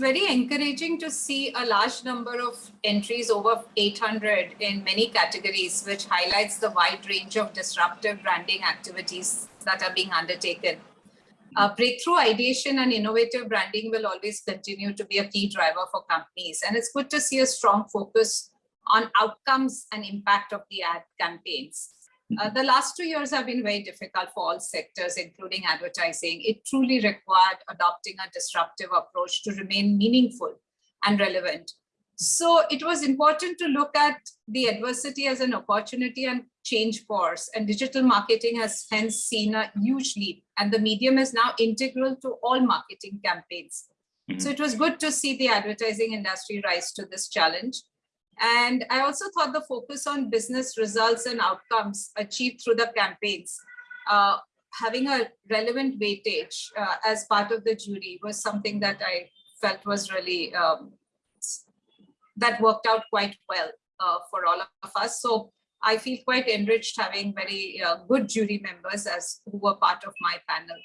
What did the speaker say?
very encouraging to see a large number of entries over 800 in many categories, which highlights the wide range of disruptive branding activities that are being undertaken. Uh, breakthrough ideation and innovative branding will always continue to be a key driver for companies. And it's good to see a strong focus on outcomes and impact of the ad campaigns. Uh, the last two years have been very difficult for all sectors, including advertising. It truly required adopting a disruptive approach to remain meaningful and relevant. So it was important to look at the adversity as an opportunity and change course. And digital marketing has hence seen a huge leap. And the medium is now integral to all marketing campaigns. Mm -hmm. So it was good to see the advertising industry rise to this challenge. And I also thought the focus on business results and outcomes achieved through the campaigns, uh, having a relevant weightage uh, as part of the jury was something that I felt was really, um, that worked out quite well uh, for all of us. So I feel quite enriched having very uh, good jury members as who were part of my panel.